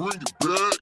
bring it back.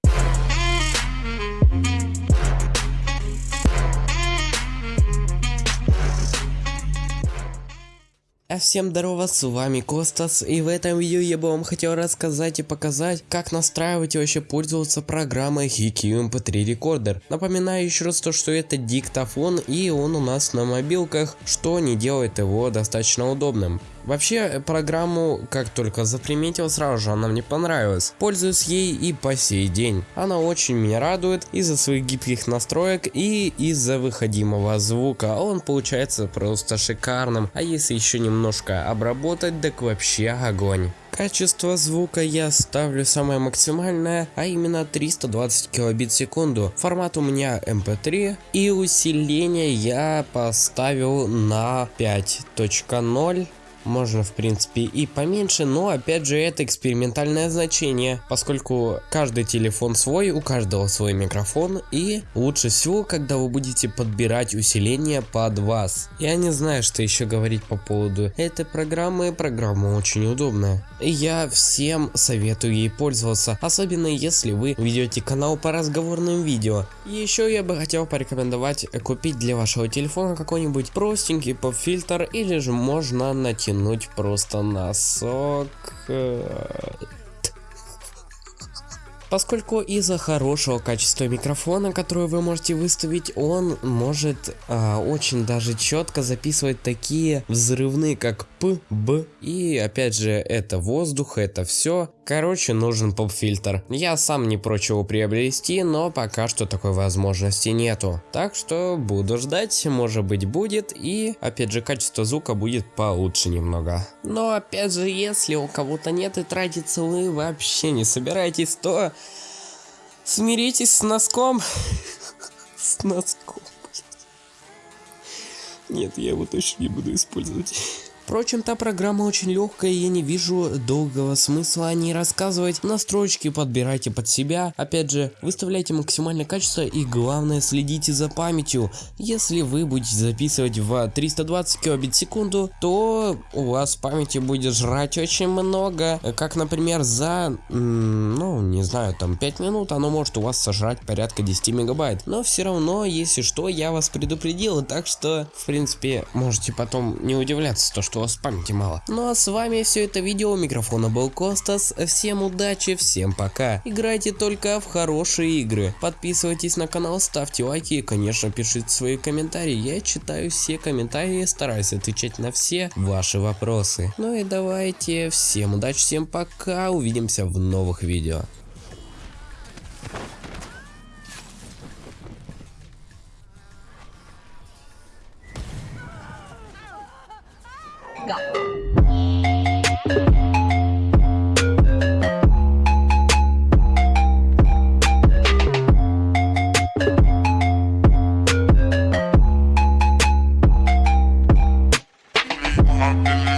А всем здорово, с вами Костас, и в этом видео я бы вам хотел рассказать и показать, как настраивать и вообще пользоваться программой HiQ MP3 Recorder. Напоминаю еще раз то, что это диктофон, и он у нас на мобилках, что не делает его достаточно удобным. Вообще, программу, как только заприметил, сразу же она мне понравилась. Пользуюсь ей и по сей день. Она очень меня радует из-за своих гибких настроек и из-за выходимого звука. Он получается просто шикарным, а если еще немножко обработать, так вообще огонь. Качество звука я ставлю самое максимальное, а именно 320 килобит в секунду. Формат у меня MP3 и усиление я поставил на 5.0 можно в принципе и поменьше, но опять же это экспериментальное значение, поскольку каждый телефон свой, у каждого свой микрофон и лучше всего, когда вы будете подбирать усиление под вас. Я не знаю, что еще говорить по поводу этой программы, программа очень удобная. И я всем советую ей пользоваться, особенно если вы ведете канал по разговорным видео. Еще я бы хотел порекомендовать купить для вашего телефона какой-нибудь простенький поп-фильтр или же можно натянуть натянуть просто носок. Поскольку из-за хорошего качества микрофона, который вы можете выставить, он может а, очень даже четко записывать такие взрывные, как П, Б. И опять же, это воздух, это все. Короче, нужен поп-фильтр. Я сам не прочь его приобрести, но пока что такой возможности нету. Так что буду ждать, может быть будет. И опять же, качество звука будет получше немного. Но опять же, если у кого-то нет и тратиться вы вообще не собираетесь, то Смиритесь с носком. С носком. Нет, я его точно не буду использовать. Впрочем, та программа очень легкая, я не вижу долгого смысла о ней рассказывать. Настройки подбирайте под себя. Опять же, выставляйте максимальное качество и главное следите за памятью. Если вы будете записывать в 320 кбит в секунду, то у вас памяти будет жрать очень много. Как, например, за, ну, не знаю, там 5 минут оно может у вас сожрать порядка 10 мегабайт. Но все равно, если что, я вас предупредил, так что, в принципе, можете потом не удивляться, то, что у вас памяти мало. Ну а с вами все это видео, у микрофона был Костас, всем удачи, всем пока. Играйте только в хорошие игры, подписывайтесь на канал, ставьте лайки и конечно пишите свои комментарии, я читаю все комментарии, стараюсь отвечать на все ваши вопросы. Ну и давайте, всем удачи, всем пока, увидимся в новых видео. go. I'm